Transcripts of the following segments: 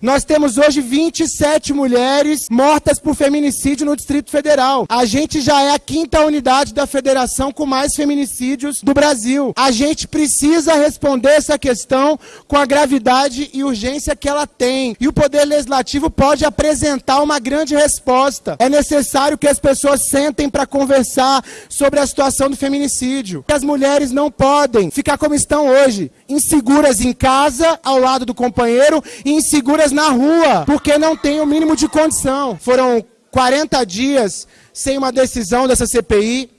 Nós temos hoje 27 mulheres mortas por feminicídio no Distrito Federal. A gente já é a quinta unidade da federação com mais feminicídios do Brasil. A gente precisa responder essa questão com a gravidade e urgência que ela tem. E o Poder Legislativo pode apresentar uma grande resposta. É necessário que as pessoas sentem para conversar sobre a situação do feminicídio. As mulheres não podem ficar como estão hoje, inseguras em casa, ao lado do companheiro, e inseguras na rua, porque não tem o mínimo de condição. Foram 40 dias sem uma decisão dessa CPI.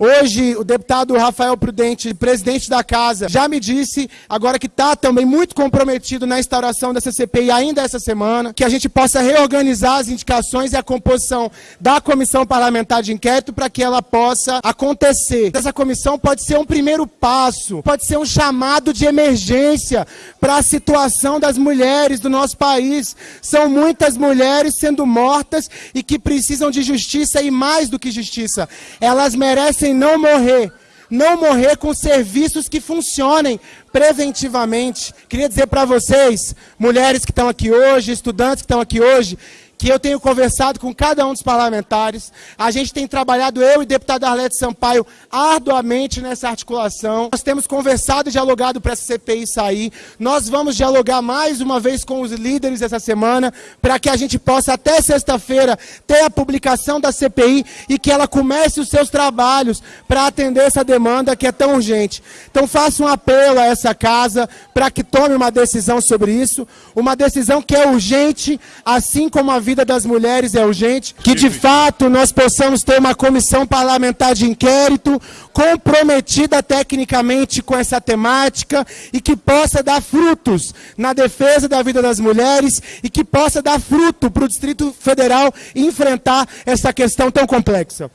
Hoje, o deputado Rafael Prudente, presidente da casa, já me disse, agora que está também muito comprometido na instauração dessa CPI ainda essa semana, que a gente possa reorganizar as indicações e a composição da comissão parlamentar de inquérito para que ela possa acontecer. Essa comissão pode ser um primeiro passo, pode ser um chamado de emergência para a situação das mulheres do nosso país. São muitas mulheres sendo mortas e que precisam de justiça e mais do que justiça. Elas merecem não morrer. Não morrer com serviços que funcionem preventivamente. Queria dizer para vocês, mulheres que estão aqui hoje, estudantes que estão aqui hoje, que eu tenho conversado com cada um dos parlamentares. A gente tem trabalhado, eu e deputado Arlete Sampaio, arduamente nessa articulação. Nós temos conversado e dialogado para essa CPI sair. Nós vamos dialogar mais uma vez com os líderes essa semana, para que a gente possa, até sexta-feira, ter a publicação da CPI e que ela comece os seus trabalhos para atender essa demanda que é tão urgente. Então faço um apelo a essa casa para que tome uma decisão sobre isso, uma decisão que é urgente, assim como a vida das mulheres é urgente, que de fato nós possamos ter uma comissão parlamentar de inquérito comprometida tecnicamente com essa temática e que possa dar frutos na defesa da vida das mulheres e que possa dar fruto para o Distrito Federal enfrentar essa questão tão complexa.